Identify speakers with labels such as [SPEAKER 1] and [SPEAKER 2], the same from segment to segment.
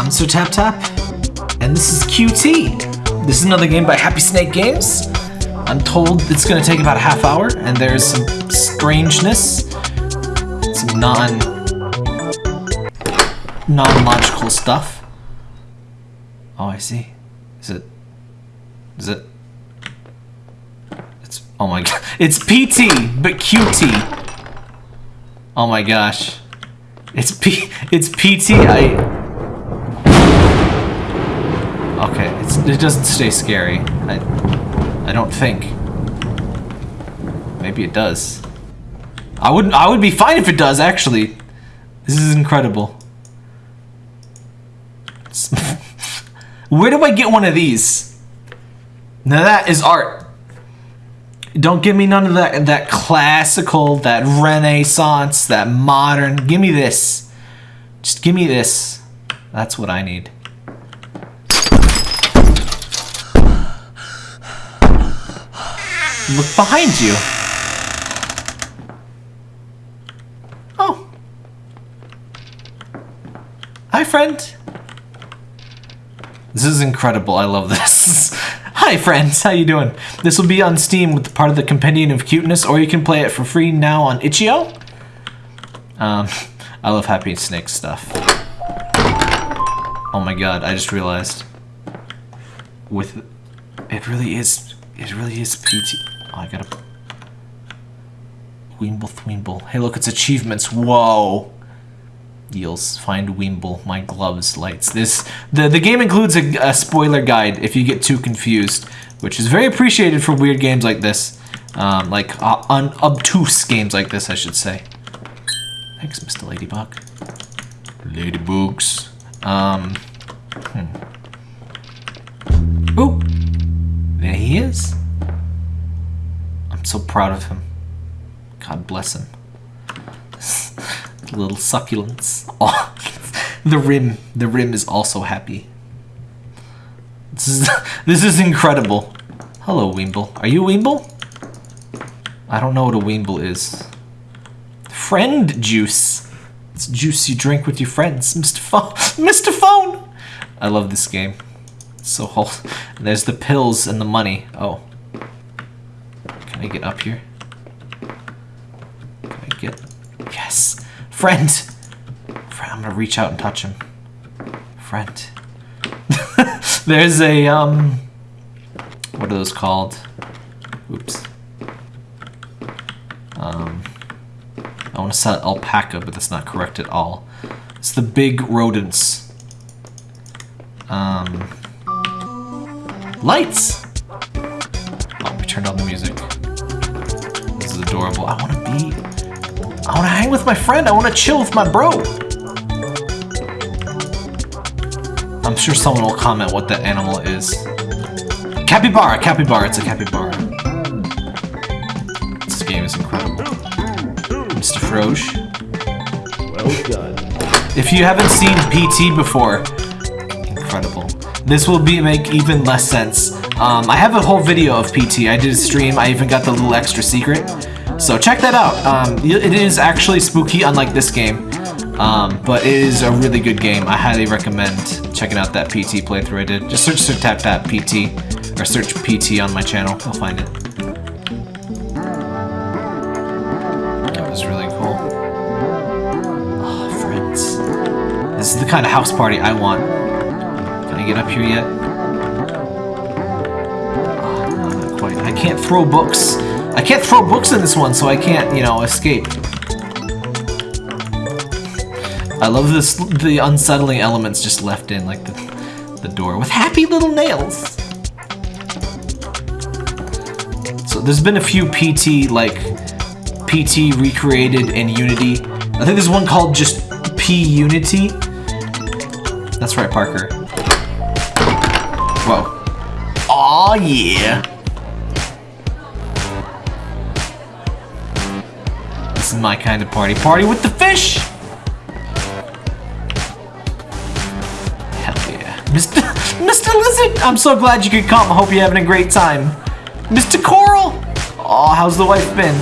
[SPEAKER 1] I'm Tap Tap, and this is QT. This is another game by Happy Snake Games. I'm told it's gonna take about a half hour, and there's some strangeness, some non non-logical stuff. Oh, I see. Is it? Is it? It's oh my god! It's PT, but QT. Oh my gosh. It's P. It's PT. I. Okay, it's, it doesn't stay scary. I. I don't think. Maybe it does. I wouldn't. I would be fine if it does. Actually, this is incredible. Where do I get one of these? Now that is art. Don't give me none of that that classical, that renaissance, that modern. Give me this. Just give me this. That's what I need. Look behind you. Oh. Hi, friend. This is incredible. I love this. Hi, friends. How you doing? This will be on Steam with part of the Compendium of Cuteness, or you can play it for free now on itch.io. Um, I love Happy Snake stuff. Oh my god, I just realized. With... It really is... It really is PT... Oh, I gotta... Weemble Thweemble. Hey, look, it's achievements. Whoa! Yields. Find Weemble. My gloves. Lights. This... The, the game includes a, a spoiler guide if you get too confused, which is very appreciated for weird games like this. Um, like, uh, un obtuse games like this, I should say. Thanks, Mr. Ladybug. Ladybugs. Um... Hmm. Ooh! There he is. So proud of him. God bless him. Little succulents. Oh, the rim. The rim is also happy. This is this is incredible. Hello, Weemble. Are you Weemble? I don't know what a Weemble is. Friend juice. It's juice you drink with your friends, Mr. Phone. Mr. Phone. I love this game. It's so wholesome. There's the pills and the money. Oh. Can I get up here? Can I get... Yes! Friend! Friend, I'm gonna reach out and touch him. Friend. There's a, um... What are those called? Oops. Um... I want to set alpaca, but that's not correct at all. It's the big rodents. Um... Lights! Oh, we turned on the music. Is adorable. I want to be... I want to hang with my friend. I want to chill with my bro. I'm sure someone will comment what that animal is. Capybara! Capybara. It's a capybara. This game is incredible. Mr. Froge.
[SPEAKER 2] Well done.
[SPEAKER 1] If you haven't seen PT before, incredible. This will be make even less sense. Um, I have a whole video of PT. I did a stream. I even got the little extra secret. So check that out. Um, it is actually spooky, unlike this game. Um, but it is a really good game. I highly recommend checking out that PT playthrough I did. Just search Sir Tap Tap PT, or search PT on my channel. You'll find it. That was really cool. Oh, friends. This is the kind of house party I want. Can I get up here yet? Oh, not quite. I can't throw books. I can't throw books in this one, so I can't, you know, escape. I love this, the unsettling elements just left in, like the, the door, with happy little nails. So there's been a few PT, like, PT recreated in Unity. I think there's one called just P-Unity. That's right, Parker. Whoa. Aw, yeah. My kind of party. Party with the fish! Hell yeah. Mr. Mr. Lizard! I'm so glad you could come. I hope you're having a great time. Mr. Coral! Aw, how's the wife been?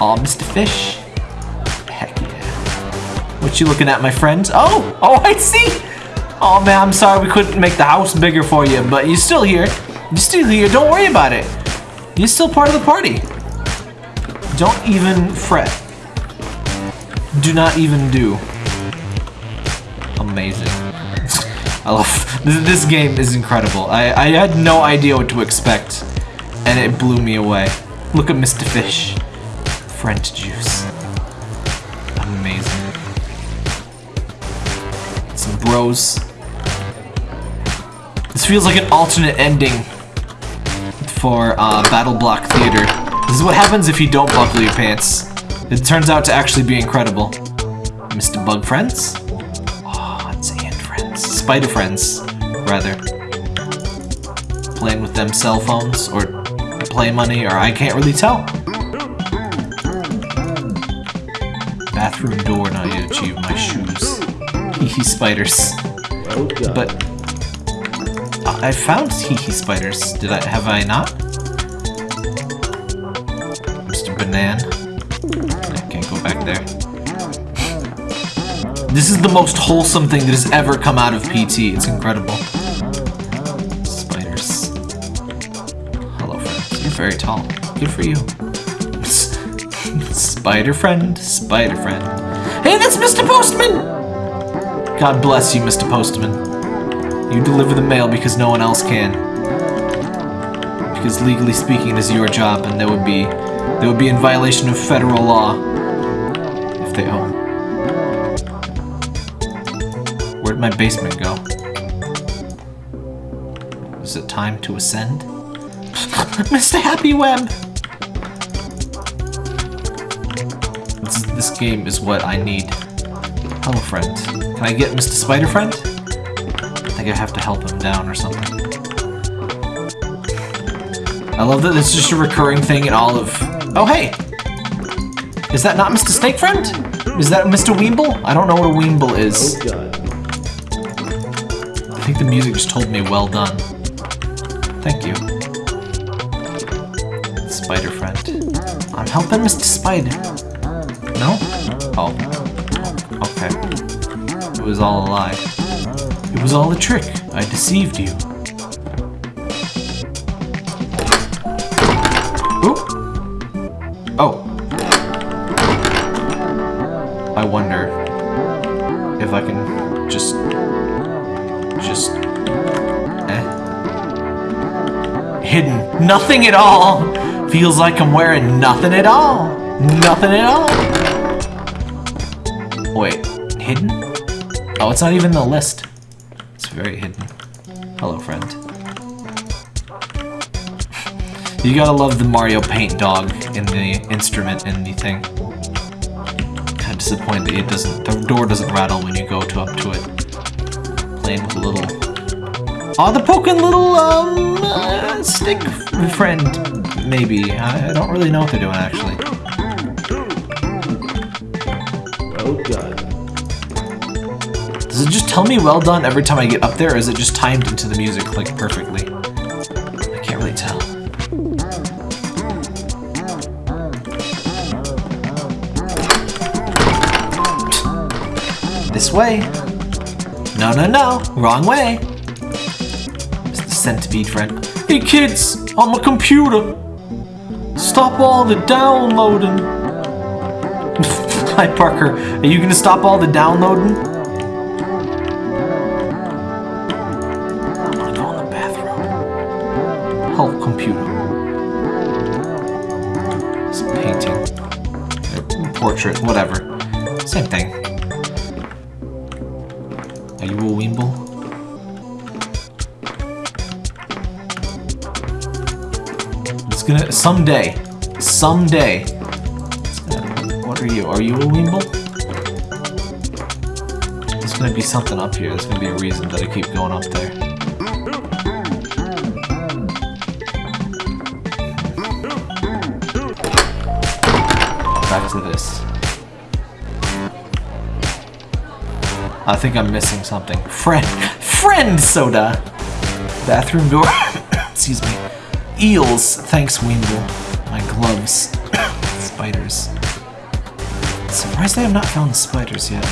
[SPEAKER 1] Aw, Mr. Fish. Heck yeah. What you looking at, my friends? Oh! Oh, I see! Oh man, I'm sorry we couldn't make the house bigger for you, but you're still here. You're still here. Don't worry about it. You're still part of the party. Don't even fret. Do not even do. Amazing. I love this, game is incredible. I, I had no idea what to expect, and it blew me away. Look at Mr. Fish. French juice. Amazing. Some bros. This feels like an alternate ending for uh, Battle Block Theater. This is what happens if you don't buckle your pants. It turns out to actually be incredible. Mr. Bug Friends? Oh, it's Ant Friends. Spider Friends, rather. Playing with them cell phones or play money, or I can't really tell. Bathroom door, now you achieve my shoes. Hee spiders. But I I found hee spiders. Did I have I not? I can't go back there. This is the most wholesome thing that has ever come out of PT. It's incredible. Spiders. Hello, friends. You're very tall. Good for you. Spider friend, spider friend. Hey, that's Mr. Postman! God bless you, Mr. Postman. You deliver the mail because no one else can. Because legally speaking, it is your job, and there would be they would be in violation of federal law if they own. Where'd my basement go? Is it time to ascend? Mr. Happy Web! This, this game is what I need. Hello, friend. Can I get Mr. Spider Friend? I think I have to help him down or something. I love that it's just a recurring thing in all of... Oh, hey! Is that not Mr. Snake Friend? Is that Mr. Weemble? I don't know what a Weemble is.
[SPEAKER 2] Oh,
[SPEAKER 1] I think the music just told me well done. Thank you. Spider Friend. I'm helping Mr. Spider. No? Oh. Okay. It was all a lie. It was all a trick. I deceived you. Oh. I wonder if I can just just eh? Hidden nothing at all. Feels like i'm wearing nothing at all. Nothing at all. Wait hidden? Oh it's not even the list. It's very hidden. Hello friend you gotta love the mario paint dog in the instrument in the thing kind of disappointed that it doesn't the door doesn't rattle when you go to up to it playing with a little Oh, the poking little, um, uh, stick friend, maybe. I, I don't really know what they're doing, actually.
[SPEAKER 2] Well done.
[SPEAKER 1] Does it just tell me well done every time I get up there, or is it just timed into the music, like, perfectly? Way. No, no, no. Wrong way. It's the centipede friend. Hey kids, on my computer. Stop all the downloading. Hi Parker, are you gonna stop all the downloading? I wanna go in the bathroom. Help computer. It's painting. Uh, Portrait, whatever. Someday, someday. What are you? Are you a Weemble? There's gonna be something up here. There's gonna be a reason that I keep going up there. Back to this. I think I'm missing something. Friend, friend soda. Bathroom door. Excuse me. Eels. Thanks, Weemble. My gloves. spiders. Surprised I have not found spiders yet.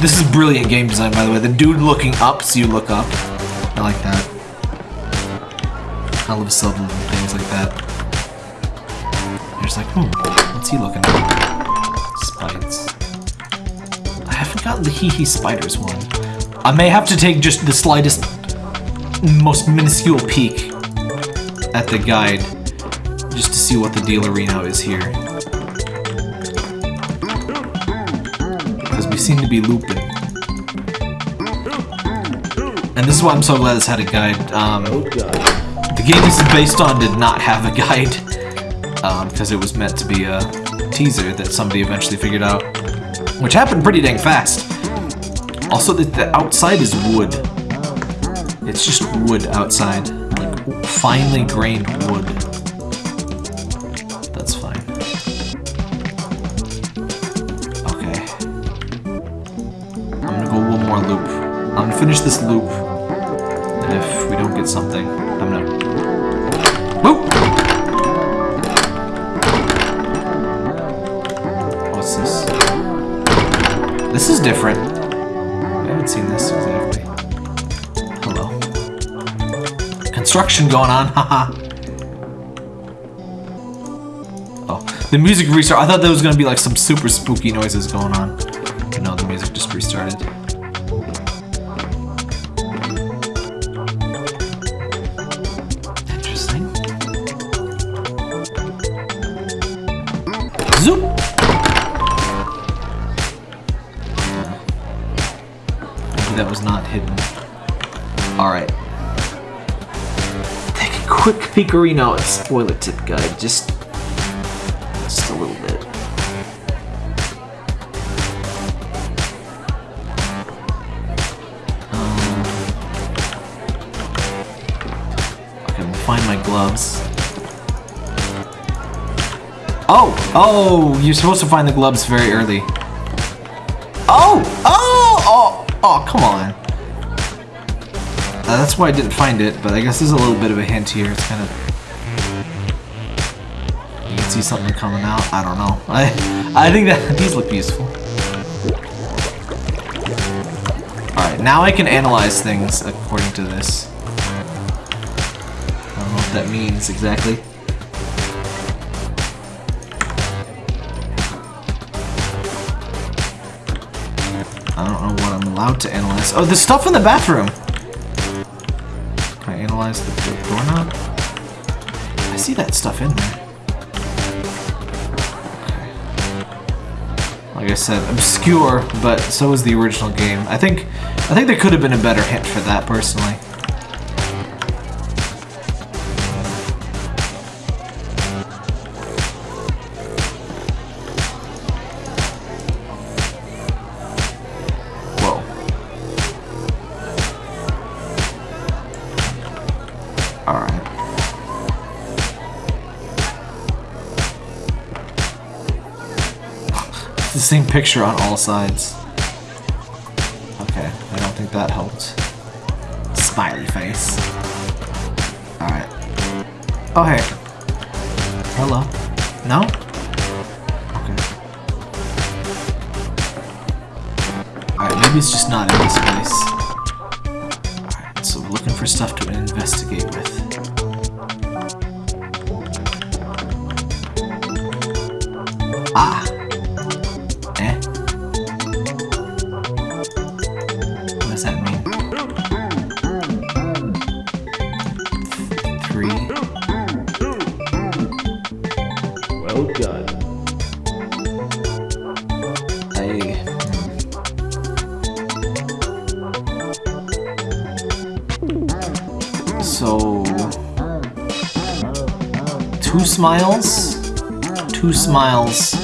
[SPEAKER 1] This is brilliant game design, by the way. The dude looking up, so you look up. I like that. I love subtle things like that. You're just like, hmm, what's he looking at? Spikes. I haven't gotten the Hee Hee Spiders one. I may have to take just the slightest, most minuscule peek at the guide just to see what the deal arena is here. Because we seem to be looping. And this is why I'm so glad this had a guide. Um, the game this is based on did not have a guide because it was meant to be a teaser that somebody eventually figured out, which happened pretty dang fast. Also, the, the outside is wood. It's just wood outside, like finely grained wood. That's fine. Okay. I'm gonna go one more loop. I'm gonna finish this loop. And if we don't get something, I'm gonna. Whoop! What's this? This is different. I haven't seen this exactly. Construction going on, haha. oh, the music restart. I thought there was gonna be like some super spooky noises going on. No, the music just restarted. At spoiler tip guide. Just. Just a little bit. Um, find my gloves. Oh! Oh! You're supposed to find the gloves very early. Oh! Oh! Oh! Oh, come on. Uh, that's why I didn't find it, but I guess there's a little bit of a hint here. It's kind of... You can see something coming out. I don't know. I, I think that these look useful. Alright, now I can analyze things according to this. I don't know what that means exactly. I don't know what I'm allowed to analyze. Oh, the stuff in the bathroom! Analyze the, doorknob? I see that stuff in there. Like I said, obscure, but so is the original game. I think I think there could have been a better hint for that personally. Same picture on all sides. Okay, I don't think that helped. Smiley face. Alright. Oh, hey. Smiles. Two smiles.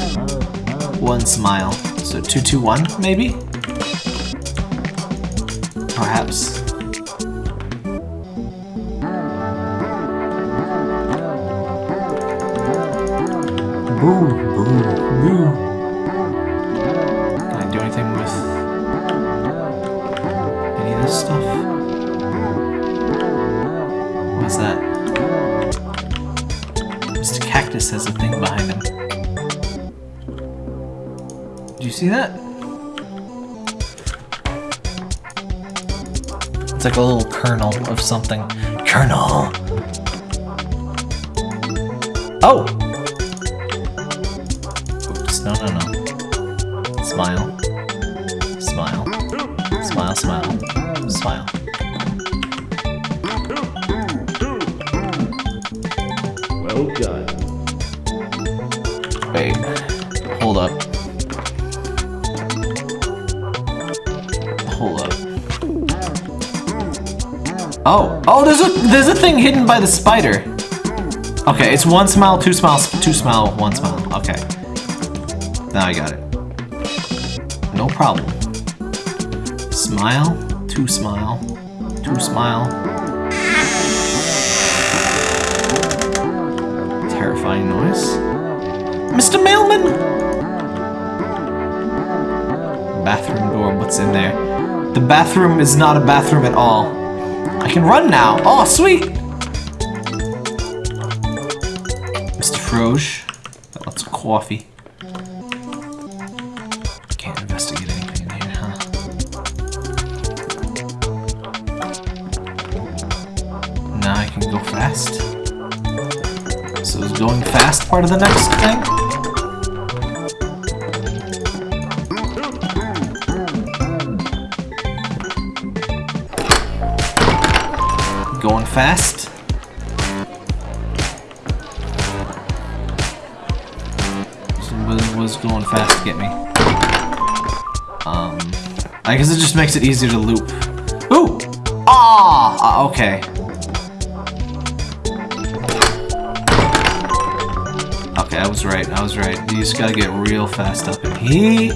[SPEAKER 1] One smile. So two, two, one, maybe? Perhaps. Like a little kernel of something. Kernel. Oh! Oops, no, no, no. Smile. Smile. Smile, smile. Smile. Oh, oh, there's a there's a thing hidden by the spider. Okay, it's one smile, two smiles, two smile, one smile. Okay. Now I got it. No problem. Smile, two smile, two smile. Terrifying noise. Mr. Mailman! Bathroom door, what's in there? The bathroom is not a bathroom at all. I can run now. Oh, sweet! Mr. Froge. Got lots of coffee. Can't investigate anything in here, huh? Now I can go fast. So is going fast part of the next thing? Makes it easier to loop. Ooh! Ah! Uh, okay. Okay, I was right. I was right. You just gotta get real fast up in heat.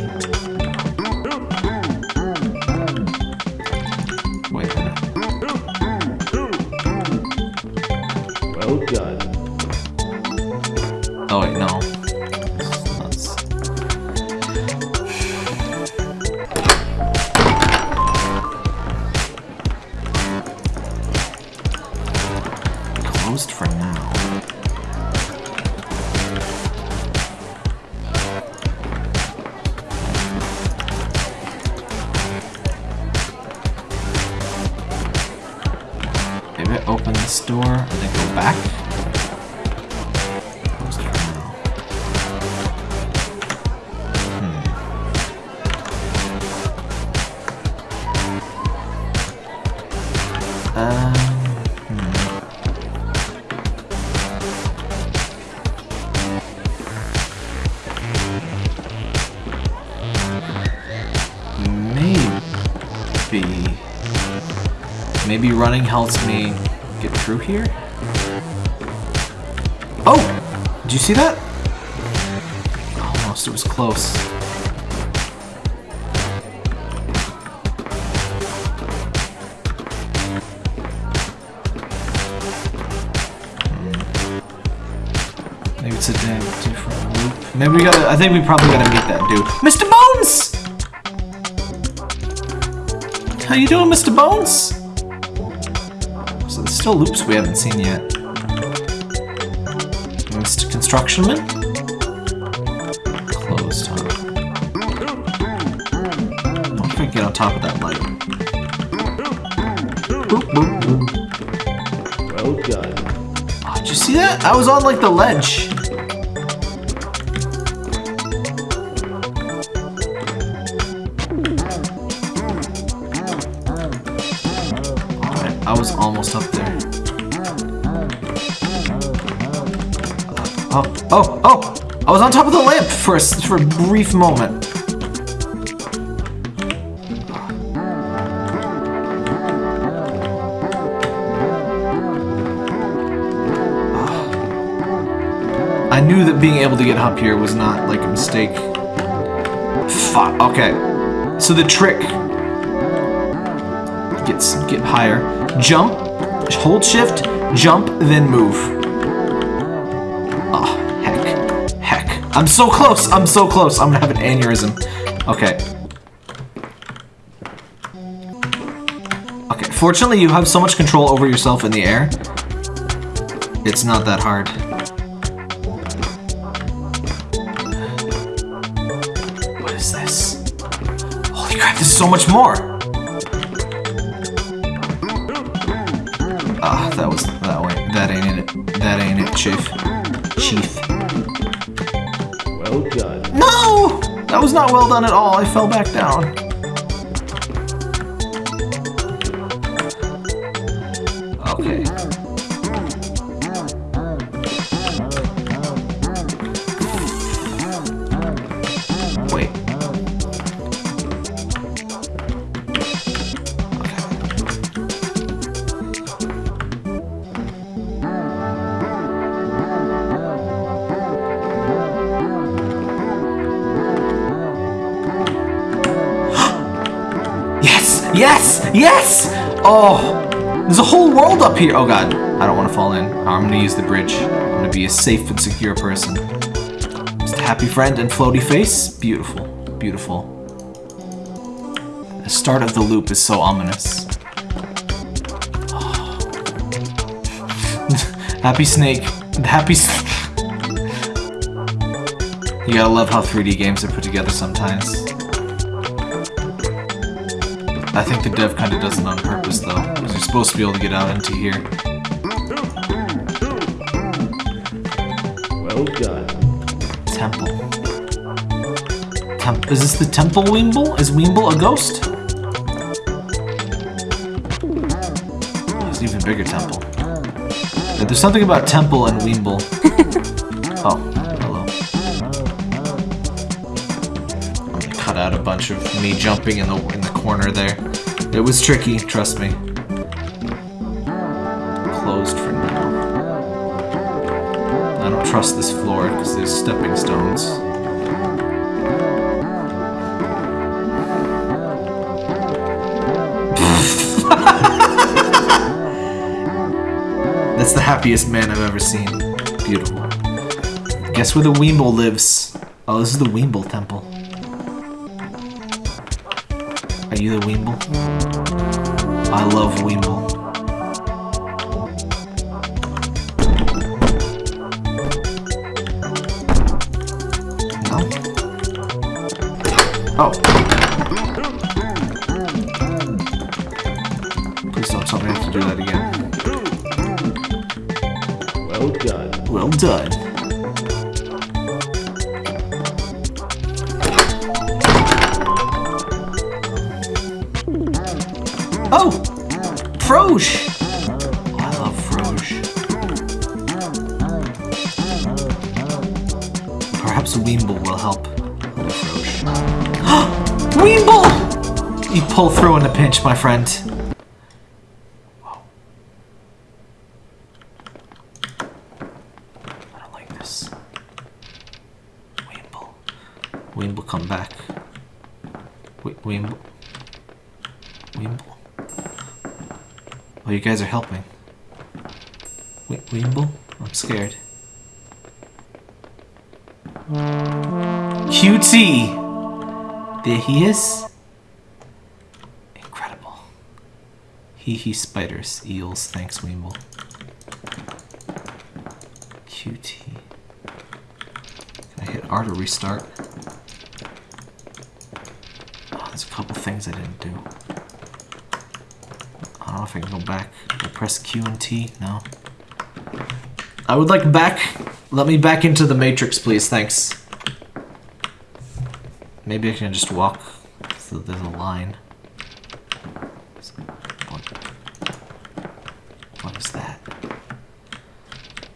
[SPEAKER 1] Maybe running helps me get through here? Oh! Did you see that? Almost, it was close. Maybe it's a damn different loop. Maybe we gotta, I think we probably gotta meet that dude. Mr. Bones! How you doing, Mr. Bones? Still loops we haven't seen yet. Mr. Constructionman? Closed, huh? Wonder if I get on top of that light. Boop, boop, boop.
[SPEAKER 2] Well done.
[SPEAKER 1] Oh, did you see that? I was on like the ledge. Oh, oh! I was on top of the lamp for a, for a brief moment. I knew that being able to get up here was not like a mistake. Fuck. Okay. So the trick gets get higher. Jump, hold shift, jump, then move. I'm so close. I'm so close. I'm gonna have an aneurysm. Okay. Okay. Fortunately, you have so much control over yourself in the air. It's not that hard. What is this? Holy crap, there's so much more! Ah, that was that way. That ain't it. That ain't it, Chief. Chief. That was not well done at all. I fell back down. Yes! Yes! Oh! There's a whole world up here! Oh god. I don't want to fall in. I'm gonna use the bridge. I'm gonna be a safe and secure person. Just a happy friend and floaty face. Beautiful. Beautiful. The start of the loop is so ominous. happy snake. Happy s- You gotta love how 3D games are put together sometimes. I think the dev kind of does it on purpose, though. 'cause you're supposed to be able to get out into here.
[SPEAKER 2] Well done.
[SPEAKER 1] Temple. Temp is this the Temple Weemble? Is Weemble a ghost? There's an even bigger temple. Yeah, there's something about Temple and Weemble. oh, hello. Cut out a bunch of me jumping in the in the corner there. It was tricky, trust me. Closed for now. I don't trust this floor because there's stepping stones. That's the happiest man I've ever seen. Beautiful. Guess where the Weemble lives? Oh, this is the Weemble Temple. You the Weemble? I love Weemble. No? Oh. Please don't tell me I have to do that again.
[SPEAKER 2] Well done.
[SPEAKER 1] Well done. Oh! Froge! Oh, I love Froge. Perhaps Weemble will help. Froge. Weemble! You pull through in a pinch, my friend. Whoa. I don't like this. Weemble. Weemble, come back. We Weemble. Weemble. Oh, you guys are helping. Wait, Weemble? I'm scared. QT! There he is. Incredible. Hee hee spiders, eels, thanks Weemble. QT. Can I hit R to restart? Oh, there's a couple things I didn't do. I know if I can go back. I press Q and T? No. I would like back. Let me back into the matrix, please. Thanks. Maybe I can just walk. So there's a line. What, what is that?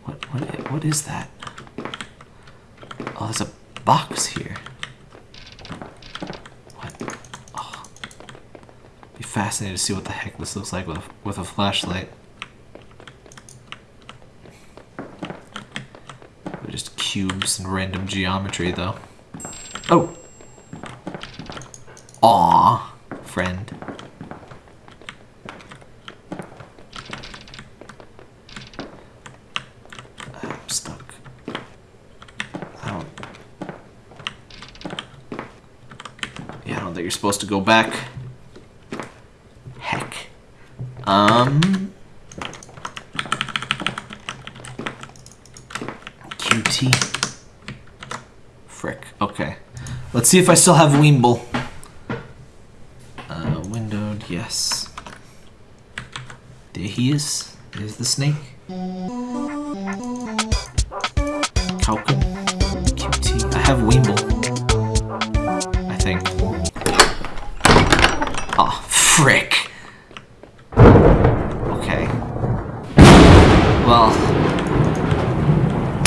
[SPEAKER 1] What what what is that? Oh, there's a box here. What? Oh. Be fascinated to see what the heck this looks like with a, with a flashlight. They're just cubes and random geometry, though. Oh. Aw, friend. I'm stuck. I don't. Yeah, I don't think you're supposed to go back. Heck. Um. QT. Frick. Okay. Let's see if I still have Weemble.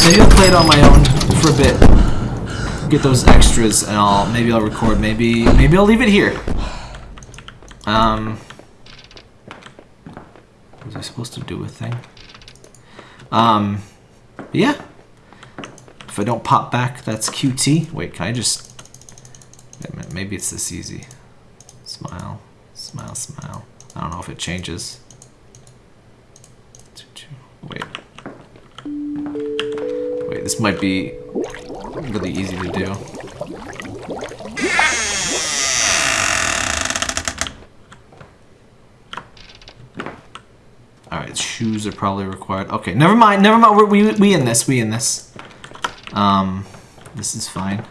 [SPEAKER 1] Maybe I'll play it on my own for a bit. Get those extras and I'll maybe I'll record. Maybe maybe I'll leave it here. Um was I supposed to do a thing? Um yeah. If I don't pop back, that's QT. Wait, can I just maybe it's this easy. Smile, smile, smile. I don't know if it changes. Wait. This might be really easy to do. Alright, shoes are probably required. Okay, never mind, never mind. We're, we, we in this, we in this. Um, this is fine.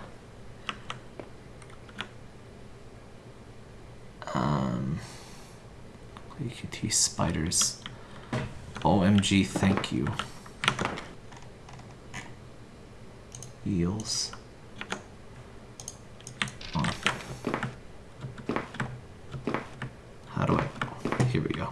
[SPEAKER 1] Um, EQT spiders. OMG, thank you. Eels. Oh. How do I? Here we go.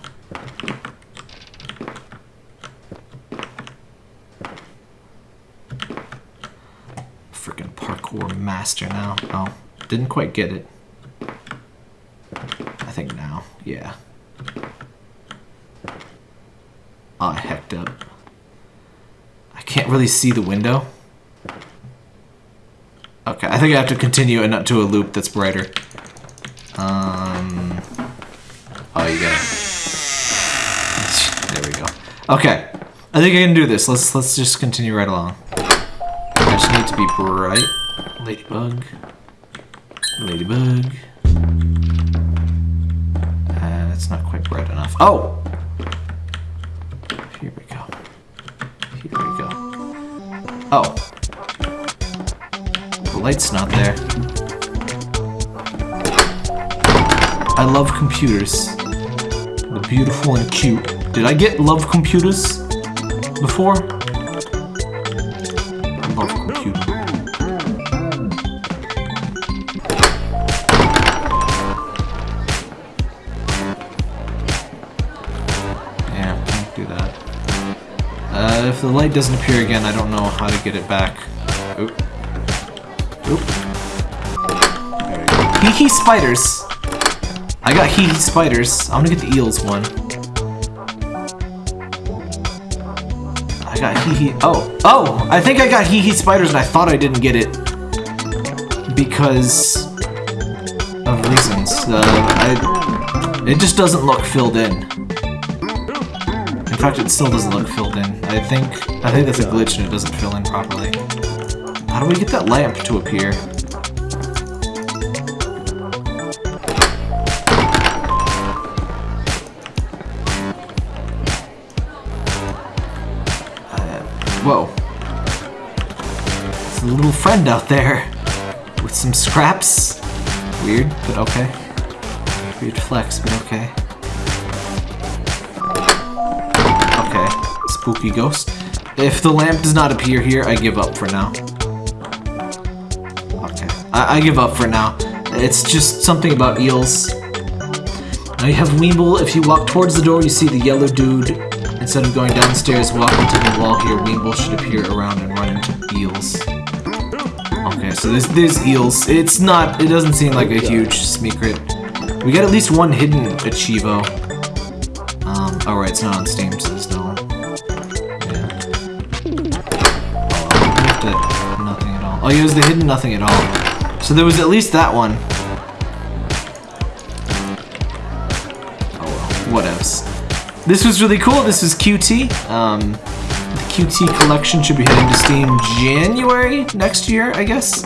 [SPEAKER 1] Freaking parkour master now. Oh, didn't quite get it. I think now, yeah. I hecked up. I can't really see the window. Think I have to continue and not to a loop that's brighter. Um. Oh, you got it. There we go. Okay, I think I can do this. Let's let's just continue right along. I just need to be bright. Ladybug. Ladybug. Uh, it's not quite bright enough. Oh! Here we go. Here we go. Oh. Light's not there. I love computers. They're beautiful and cute. Did I get love computers before? I love computers. Yeah, can't do that. Uh, if the light doesn't appear again, I don't know how to get it back. Oop. Hee hee spiders. I got hee hee spiders. I'm gonna get the eels one. I got hee hee. Oh, oh! I think I got hee hee spiders, and I thought I didn't get it because of reasons. Uh, I, it just doesn't look filled in. In fact, it still doesn't look filled in. I think I think that's a glitch and it doesn't fill in properly. How do we get that lamp to appear? Uh, whoa. There's a little friend out there with some scraps. Weird, but okay. Weird flex, but okay. Okay, spooky ghost. If the lamp does not appear here, I give up for now. I, I give up for now. It's just something about eels. Now you have Weeble. If you walk towards the door, you see the yellow dude. Instead of going downstairs, walk into the wall here. Weeble should appear around and run into eels. Okay, so there's, there's eels. It's not, it doesn't seem like a huge secret. We got at least one hidden Achievo. Um, oh right, it's not on Steam, so there's no... Yeah. Oh, we have to- nothing at all. Oh, yeah, it was the hidden nothing at all. So there was at least that one. Oh well, whatevs. This was really cool. This was QT. Um, the QT collection should be heading to Steam January next year, I guess.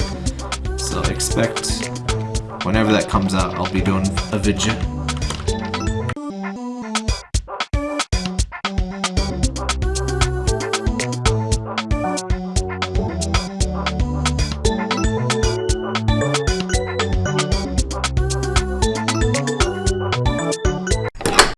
[SPEAKER 1] So expect whenever that comes out, I'll be doing a video.